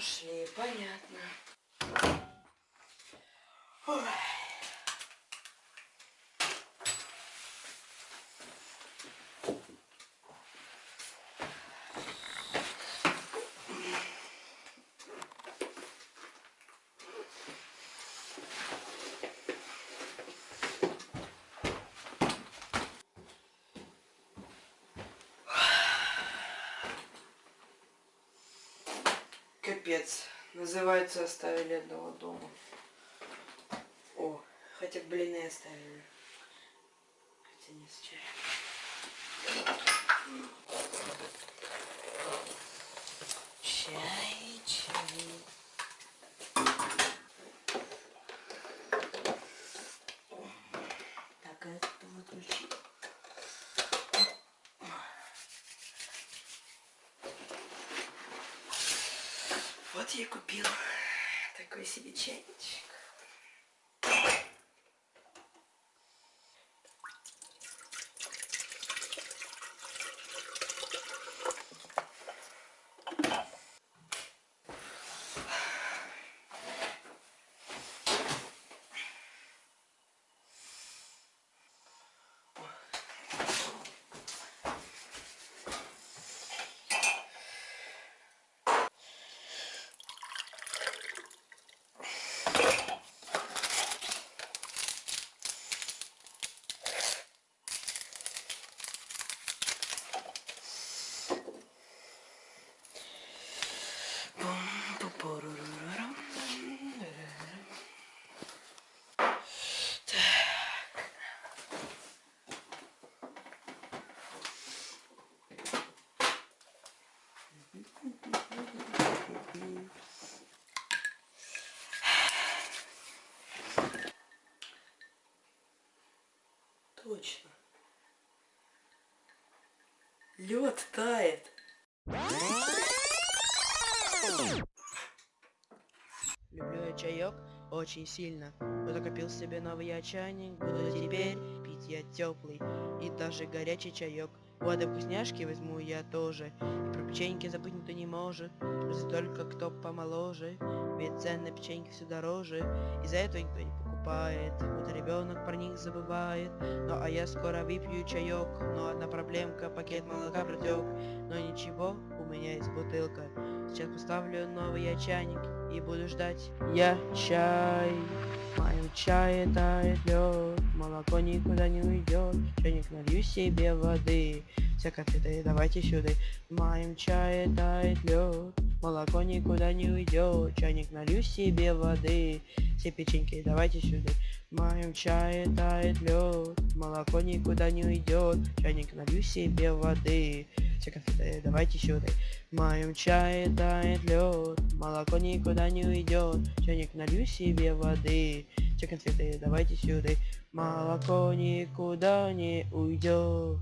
Ушли, понятно. Ой. Капец. Называется оставили одного дома. О, хотя блины оставили. Хотя не с чаем. Чай, чай. Так, а это выключи. Вот я купил такой себе чайничек. Точно. Лед тает. Люблю я чаек очень сильно. Вот копил себе новый чайник, буду теперь пить я теплый и даже горячий чаек. И вкусняшки возьму я тоже. И про печеньки забыть никто не может. Разве только кто помоложе. Ведь цены печеньки все дороже. И за это никто не покупает. Вот ребенок про них забывает. Ну а я скоро выпью чаек. Но одна проблемка, пакет молока протек. Но ничего, у меня есть бутылка. Сейчас поставлю новый я чайник и буду ждать я чай. В моем чае тает лед, молоко никуда не уйдет. Чайник налью себе воды, все конфеты давайте сюда. В моем чае тает лед, молоко никуда не уйдет. Чайник налью себе воды, все печеньки давайте сюда. В моем чае тает лед, молоко никуда не уйдет. Чайник налью себе воды, все конфеты давайте сюда. Моем чае тает лед, молоко никуда не уйдет. Чайник налью себе воды, все конфеты давайте сюда. Молоко никуда не уйдет.